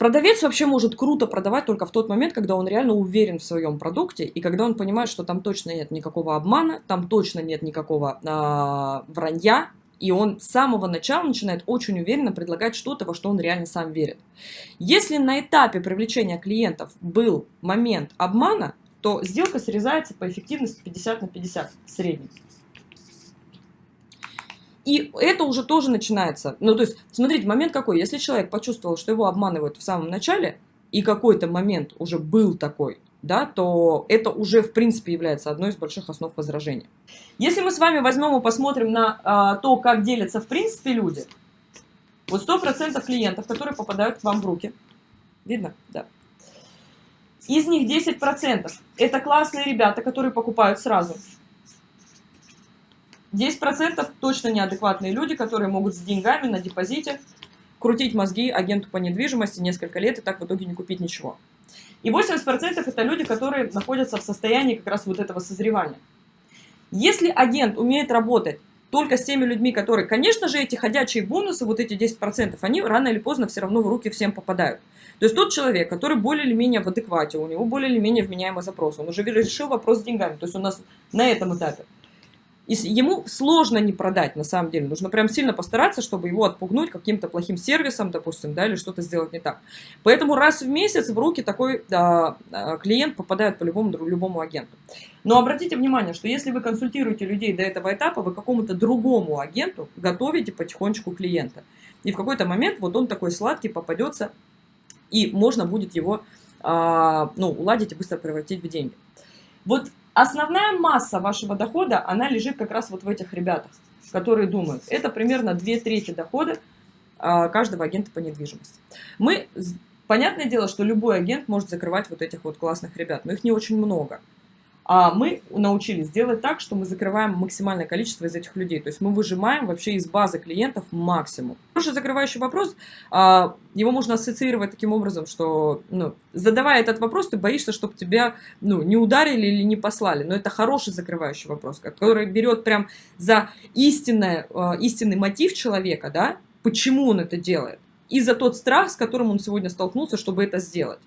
Продавец вообще может круто продавать только в тот момент, когда он реально уверен в своем продукте и когда он понимает, что там точно нет никакого обмана, там точно нет никакого э, вранья, и он с самого начала начинает очень уверенно предлагать что-то, во что он реально сам верит. Если на этапе привлечения клиентов был момент обмана, то сделка срезается по эффективности 50 на 50 в среднем. И это уже тоже начинается. Ну, то есть, смотрите, момент какой. Если человек почувствовал, что его обманывают в самом начале, и какой-то момент уже был такой, да, то это уже, в принципе, является одной из больших основ возражения. Если мы с вами возьмем и посмотрим на а, то, как делятся, в принципе, люди, вот 100% клиентов, которые попадают к вам в руки, видно? Да. Из них 10% это классные ребята, которые покупают сразу. 10% точно неадекватные люди, которые могут с деньгами на депозите крутить мозги агенту по недвижимости несколько лет и так в итоге не купить ничего. И 80% это люди, которые находятся в состоянии как раз вот этого созревания. Если агент умеет работать только с теми людьми, которые, конечно же, эти ходячие бонусы, вот эти 10%, они рано или поздно все равно в руки всем попадают. То есть тот человек, который более или менее в адеквате, у него более или менее вменяемый запрос, он уже решил вопрос с деньгами, то есть у нас на этом этапе. И ему сложно не продать, на самом деле. Нужно прям сильно постараться, чтобы его отпугнуть каким-то плохим сервисом, допустим, да, или что-то сделать не так. Поэтому раз в месяц в руки такой да, клиент попадает по любому, любому агенту. Но обратите внимание, что если вы консультируете людей до этого этапа, вы какому-то другому агенту готовите потихонечку клиента. И в какой-то момент вот он такой сладкий попадется, и можно будет его а, ну, уладить и быстро превратить в деньги. Вот Основная масса вашего дохода, она лежит как раз вот в этих ребятах, которые думают. Это примерно две трети дохода а, каждого агента по недвижимости. Мы, понятное дело, что любой агент может закрывать вот этих вот классных ребят, но их не очень много. А мы научились делать так, что мы закрываем максимальное количество из этих людей. То есть мы выжимаем вообще из базы клиентов максимум. Хороший закрывающий вопрос, а, его можно ассоциировать таким образом, что ну, задавая этот вопрос, ты боишься, чтобы тебя ну, не ударили или не послали. Но это хороший закрывающий вопрос, который берет прям за истинное, а, истинный мотив человека, да, почему он это делает. И за тот страх, с которым он сегодня столкнулся, чтобы это сделать.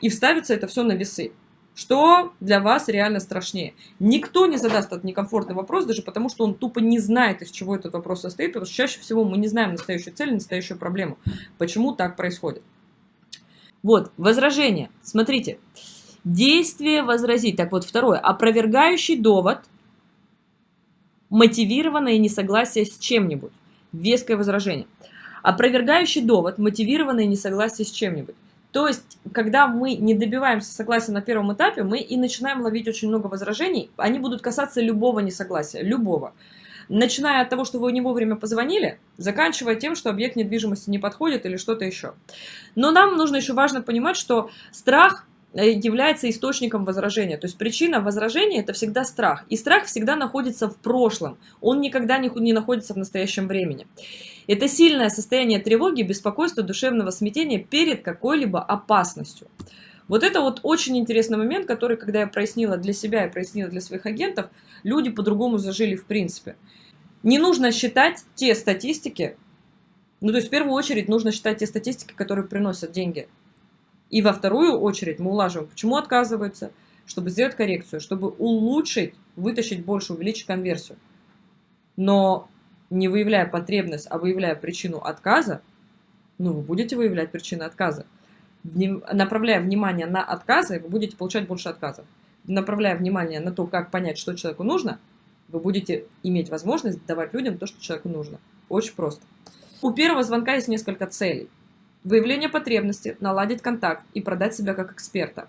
И вставится это все на весы. Что для вас реально страшнее? Никто не задаст этот некомфортный вопрос, даже потому что он тупо не знает, из чего этот вопрос состоит, потому что чаще всего мы не знаем настоящую цель, настоящую проблему. Почему так происходит? Вот, возражение. Смотрите. Действие возразить. Так вот, второе. Опровергающий довод, мотивированное несогласие с чем-нибудь. Веское возражение. Опровергающий довод, мотивированное несогласие с чем-нибудь. То есть, когда мы не добиваемся согласия на первом этапе, мы и начинаем ловить очень много возражений. Они будут касаться любого несогласия, любого. Начиная от того, что вы не вовремя позвонили, заканчивая тем, что объект недвижимости не подходит или что-то еще. Но нам нужно еще важно понимать, что страх является источником возражения. То есть причина возражения – это всегда страх. И страх всегда находится в прошлом. Он никогда не, не находится в настоящем времени. Это сильное состояние тревоги, беспокойства, душевного смятения перед какой-либо опасностью. Вот это вот очень интересный момент, который, когда я прояснила для себя и прояснила для своих агентов, люди по-другому зажили в принципе. Не нужно считать те статистики, ну то есть в первую очередь нужно считать те статистики, которые приносят деньги и во вторую очередь мы улаживаем, почему отказываются, чтобы сделать коррекцию, чтобы улучшить, вытащить больше, увеличить конверсию. Но не выявляя потребность, а выявляя причину отказа, ну, вы будете выявлять причины отказа. Направляя внимание на отказы, вы будете получать больше отказов. Направляя внимание на то, как понять, что человеку нужно, вы будете иметь возможность давать людям то, что человеку нужно. Очень просто. У первого звонка есть несколько целей. Выявление потребности, наладить контакт и продать себя как эксперта.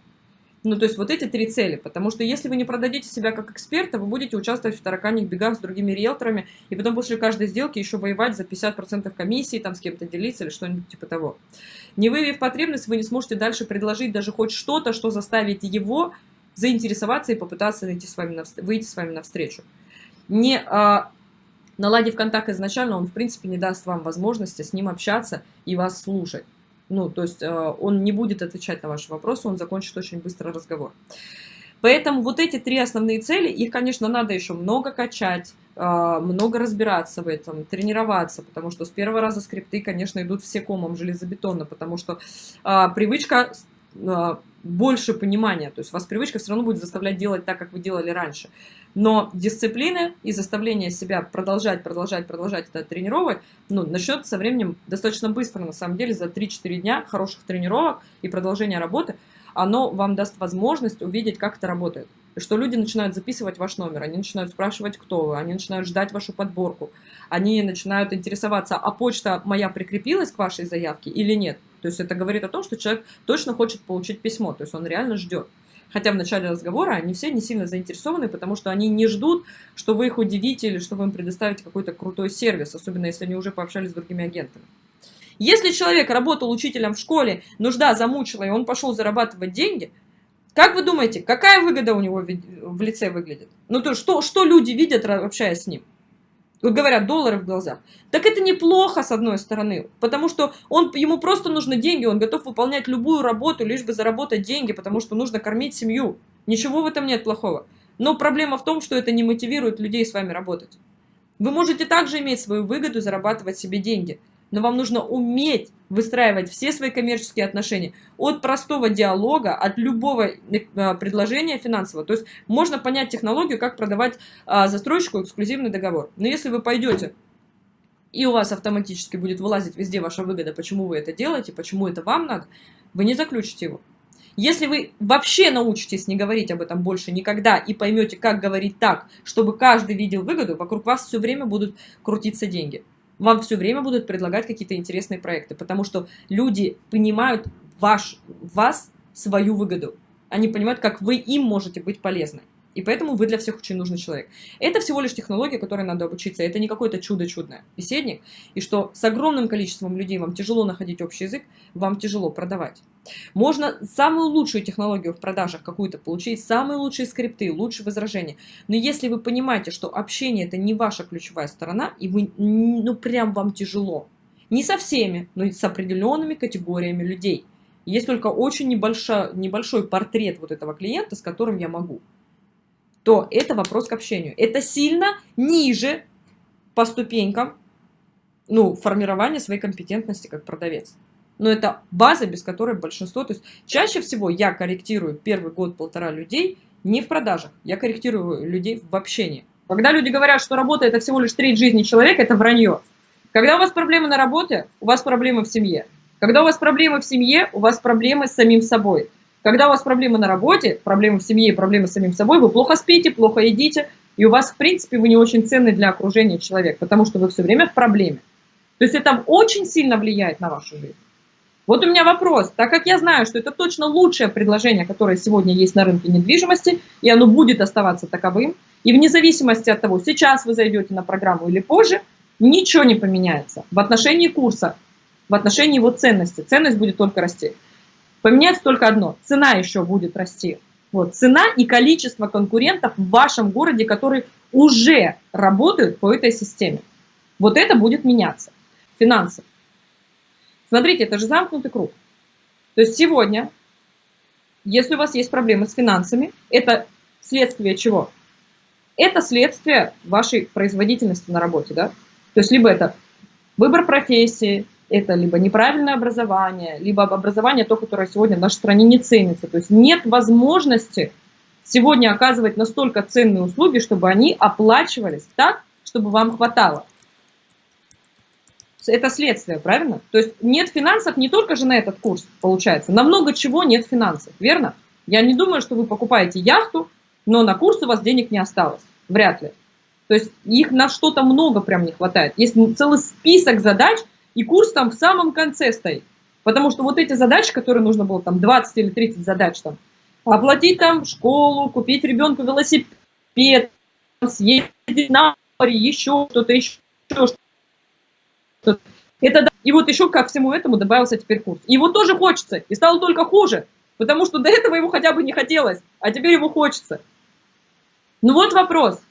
Ну, то есть вот эти три цели, потому что если вы не продадите себя как эксперта, вы будете участвовать в тараканьих бегах с другими риэлторами, и потом после каждой сделки еще воевать за 50% комиссии, там с кем-то делиться или что-нибудь типа того. Не выявив потребность, вы не сможете дальше предложить даже хоть что-то, что заставит его заинтересоваться и попытаться найти с вами на, выйти с вами навстречу. Не а, наладив контакт изначально, он, в принципе, не даст вам возможности с ним общаться и вас слушать. Ну, то есть э, он не будет отвечать на ваши вопросы, он закончит очень быстро разговор. Поэтому вот эти три основные цели, их, конечно, надо еще много качать, а, много разбираться в этом, тренироваться, потому что с первого раза скрипты, конечно, идут все комом железобетонно, потому что а, привычка больше понимания, то есть вас привычка все равно будет заставлять делать так, как вы делали раньше. Но дисциплины и заставление себя продолжать, продолжать, продолжать это тренировать, ну, начнет со временем достаточно быстро, на самом деле, за 3-4 дня хороших тренировок и продолжения работы, оно вам даст возможность увидеть, как это работает что люди начинают записывать ваш номер, они начинают спрашивать, кто вы, они начинают ждать вашу подборку, они начинают интересоваться, а почта моя прикрепилась к вашей заявке или нет. То есть это говорит о том, что человек точно хочет получить письмо, то есть он реально ждет. Хотя в начале разговора они все не сильно заинтересованы, потому что они не ждут, что вы их удивите или что вы им предоставите какой-то крутой сервис, особенно если они уже пообщались с другими агентами. Если человек работал учителем в школе, нужда замучила, и он пошел зарабатывать деньги, как вы думаете, какая выгода у него в лице выглядит? Ну, то что, что люди видят, общаясь с ним? Говорят, доллары в глазах. Так это неплохо, с одной стороны, потому что он, ему просто нужны деньги, он готов выполнять любую работу, лишь бы заработать деньги, потому что нужно кормить семью. Ничего в этом нет плохого. Но проблема в том, что это не мотивирует людей с вами работать. Вы можете также иметь свою выгоду, зарабатывать себе деньги – но вам нужно уметь выстраивать все свои коммерческие отношения от простого диалога, от любого э, предложения финансового. То есть можно понять технологию, как продавать а, застройщику эксклюзивный договор. Но если вы пойдете и у вас автоматически будет вылазить везде ваша выгода, почему вы это делаете, почему это вам надо, вы не заключите его. Если вы вообще научитесь не говорить об этом больше никогда и поймете, как говорить так, чтобы каждый видел выгоду, вокруг вас все время будут крутиться деньги вам все время будут предлагать какие-то интересные проекты, потому что люди понимают ваш, вас свою выгоду. Они понимают, как вы им можете быть полезны. И поэтому вы для всех очень нужный человек. Это всего лишь технология, которой надо обучиться. Это не какое-то чудо-чудное беседник. И что с огромным количеством людей вам тяжело находить общий язык, вам тяжело продавать. Можно самую лучшую технологию в продажах какую-то получить, самые лучшие скрипты, лучшие возражения. Но если вы понимаете, что общение это не ваша ключевая сторона, и вы, ну прям вам тяжело. Не со всеми, но и с определенными категориями людей. Есть только очень небольшой, небольшой портрет вот этого клиента, с которым я могу то это вопрос к общению. Это сильно ниже по ступенькам ну, формирования своей компетентности как продавец. Но это база, без которой большинство... То есть чаще всего я корректирую первый год-полтора людей не в продажах, я корректирую людей в общении. Когда люди говорят, что работа это всего лишь треть жизни человека, это вранье. Когда у вас проблемы на работе, у вас проблемы в семье. Когда у вас проблемы в семье, у вас проблемы с самим собой. Когда у вас проблемы на работе, проблемы в семье проблемы с самим собой, вы плохо спите, плохо едите, и у вас, в принципе, вы не очень ценный для окружения человек, потому что вы все время в проблеме. То есть это очень сильно влияет на вашу жизнь. Вот у меня вопрос. Так как я знаю, что это точно лучшее предложение, которое сегодня есть на рынке недвижимости, и оно будет оставаться таковым, и вне зависимости от того, сейчас вы зайдете на программу или позже, ничего не поменяется в отношении курса, в отношении его ценности. Ценность будет только расти. Поменяется только одно. Цена еще будет расти. Вот, цена и количество конкурентов в вашем городе, которые уже работают по этой системе. Вот это будет меняться. Финансы. Смотрите, это же замкнутый круг. То есть сегодня, если у вас есть проблемы с финансами, это следствие чего? Это следствие вашей производительности на работе. Да? То есть либо это выбор профессии, это либо неправильное образование, либо образование то, которое сегодня в нашей стране не ценится. То есть нет возможности сегодня оказывать настолько ценные услуги, чтобы они оплачивались так, чтобы вам хватало. Это следствие, правильно? То есть нет финансов не только же на этот курс, получается. На много чего нет финансов, верно? Я не думаю, что вы покупаете яхту, но на курс у вас денег не осталось. Вряд ли. То есть их на что-то много прям не хватает. Есть целый список задач, и курс там в самом конце стоит. Потому что вот эти задачи, которые нужно было, там 20 или 30 задач, там, оплатить там школу, купить ребенку велосипед, съездить на море, еще что-то, еще что-то. Это, и вот еще ко всему этому добавился теперь курс. Его тоже хочется, и стало только хуже, потому что до этого его хотя бы не хотелось, а теперь его хочется. Ну вот вопрос.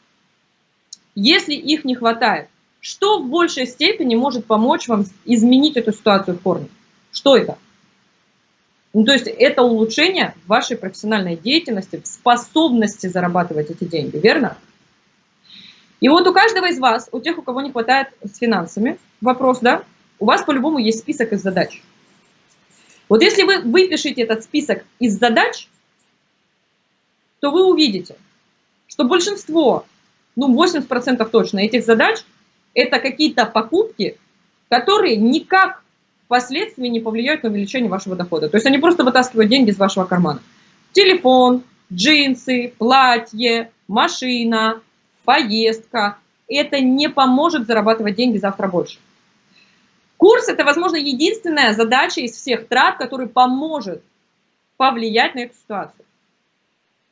Если их не хватает, что в большей степени может помочь вам изменить эту ситуацию в корне? Что это? Ну, то есть это улучшение вашей профессиональной деятельности, способности зарабатывать эти деньги, верно? И вот у каждого из вас, у тех, у кого не хватает с финансами, вопрос, да, у вас по-любому есть список из задач. Вот если вы выпишете этот список из задач, то вы увидите, что большинство, ну 80% точно этих задач, это какие-то покупки, которые никак впоследствии не повлияют на увеличение вашего дохода. То есть они просто вытаскивают деньги из вашего кармана. Телефон, джинсы, платье, машина, поездка. Это не поможет зарабатывать деньги завтра больше. Курс – это, возможно, единственная задача из всех трат, который поможет повлиять на эту ситуацию.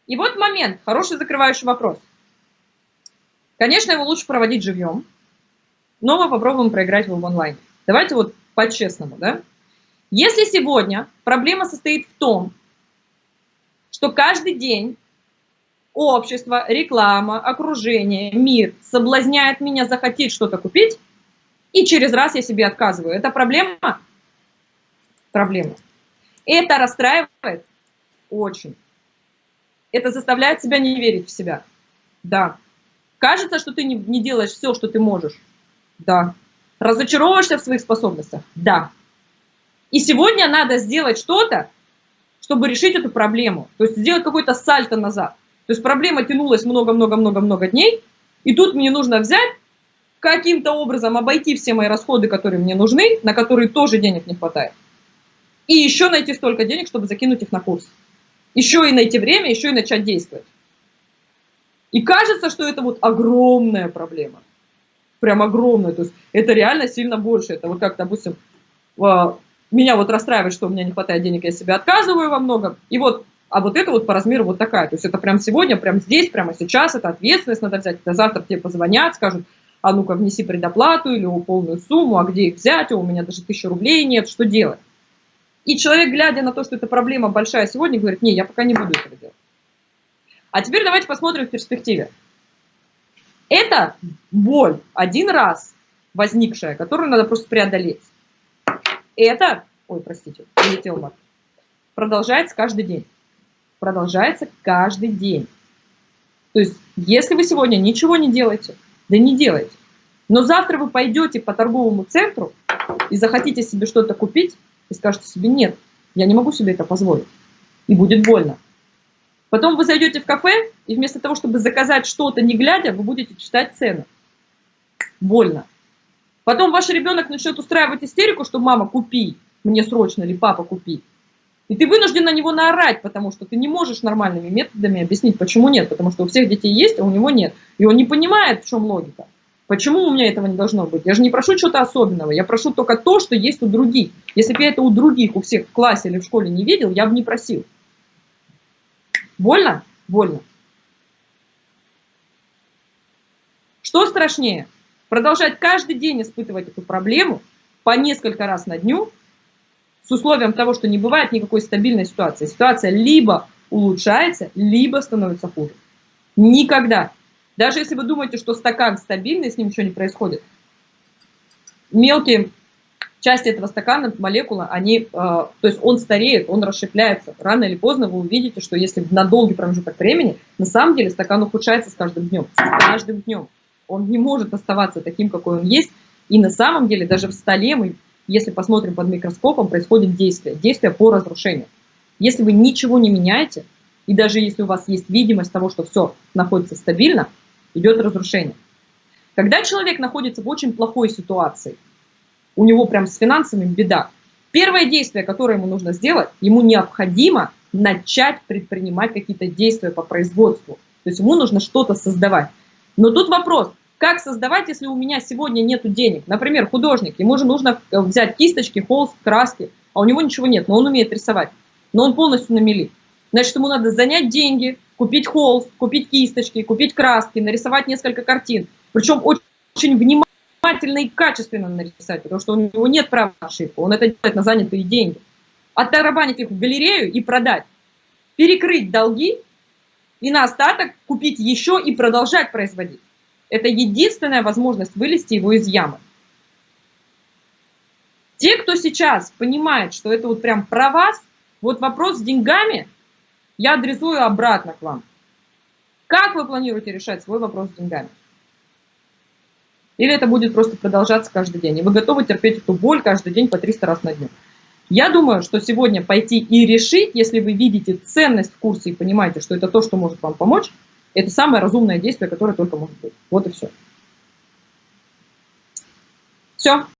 И вот момент, хороший закрывающий вопрос. Конечно, его лучше проводить живьем, но мы попробуем проиграть его в онлайн. Давайте вот по-честному, да? Если сегодня проблема состоит в том, что каждый день общество, реклама, окружение, мир соблазняет меня захотеть что-то купить, и через раз я себе отказываю. Это проблема? Проблема. Это расстраивает? Очень. Это заставляет себя не верить в себя? Да. Кажется, что ты не делаешь все, что ты можешь? Да. Разочаровываешься в своих способностях? Да. И сегодня надо сделать что-то, чтобы решить эту проблему. То есть сделать какой-то сальто назад. То есть проблема тянулась много-много-много-много дней, и тут мне нужно взять каким-то образом обойти все мои расходы, которые мне нужны, на которые тоже денег не хватает. И еще найти столько денег, чтобы закинуть их на курс. Еще и найти время, еще и начать действовать. И кажется, что это вот огромная проблема. Прям огромная. То есть это реально сильно больше. Это вот как, допустим, а, меня вот расстраивает, что у меня не хватает денег, я себе отказываю во многом. И вот, а вот это вот по размеру вот такая. То есть это прям сегодня, прям здесь, прямо сейчас, это ответственность надо взять. Это завтра тебе позвонят, скажут, а ну-ка внеси предоплату или полную сумму, а где их взять, у меня даже тысячи рублей нет, что делать? И человек, глядя на то, что эта проблема большая сегодня, говорит, не, я пока не буду этого делать. А теперь давайте посмотрим в перспективе. Это боль один раз возникшая, которую надо просто преодолеть. Это, ой, простите, улетел мат, продолжается каждый день. Продолжается каждый день. То есть, если вы сегодня ничего не делаете, да не делайте. Но завтра вы пойдете по торговому центру и захотите себе что-то купить, и скажете себе, нет, я не могу себе это позволить. И будет больно. Потом вы зайдете в кафе, и вместо того, чтобы заказать что-то не глядя, вы будете читать цены. Больно. Потом ваш ребенок начнет устраивать истерику, что мама, купи, мне срочно, или папа, купи. И ты вынужден на него наорать, потому что ты не можешь нормальными методами объяснить, почему нет. Потому что у всех детей есть, а у него нет. И он не понимает, в чем логика. Почему у меня этого не должно быть? Я же не прошу чего-то особенного, я прошу только то, что есть у других. Если бы я это у других, у всех в классе или в школе не видел, я бы не просил. Больно? Больно. Что страшнее? Продолжать каждый день испытывать эту проблему по несколько раз на дню с условием того, что не бывает никакой стабильной ситуации. Ситуация либо улучшается, либо становится хуже. Никогда. Даже если вы думаете, что стакан стабильный, с ним ничего не происходит. Мелкие части этого стакана, молекулы, они, э, то есть он стареет, он расщепляется. Рано или поздно вы увидите, что если на долгий промежуток времени, на самом деле стакан ухудшается с каждым днем. С каждым днем. Он не может оставаться таким, какой он есть. И на самом деле даже в столе мы если посмотрим под микроскопом, происходит действие, действие по разрушению. Если вы ничего не меняете, и даже если у вас есть видимость того, что все находится стабильно, идет разрушение. Когда человек находится в очень плохой ситуации, у него прям с финансами беда, первое действие, которое ему нужно сделать, ему необходимо начать предпринимать какие-то действия по производству. То есть ему нужно что-то создавать. Но тут вопрос, как создавать, если у меня сегодня нет денег? Например, художник, ему же нужно э, взять кисточки, холст, краски, а у него ничего нет, но он умеет рисовать. Но он полностью на мели. Значит, ему надо занять деньги, купить холст, купить кисточки, купить краски, нарисовать несколько картин. Причем очень внимательно и качественно нарисовать, потому что у него нет права на ошибку. Он это делает на занятые деньги. Оттарабанить их в галерею и продать. Перекрыть долги и на остаток купить еще и продолжать производить. Это единственная возможность вылезти его из ямы. Те, кто сейчас понимает, что это вот прям про вас, вот вопрос с деньгами я адресую обратно к вам. Как вы планируете решать свой вопрос с деньгами? Или это будет просто продолжаться каждый день. И вы готовы терпеть эту боль каждый день по 300 раз на дню. Я думаю, что сегодня пойти и решить, если вы видите ценность в курсе и понимаете, что это то, что может вам помочь, это самое разумное действие, которое только может быть. Вот и все. Все.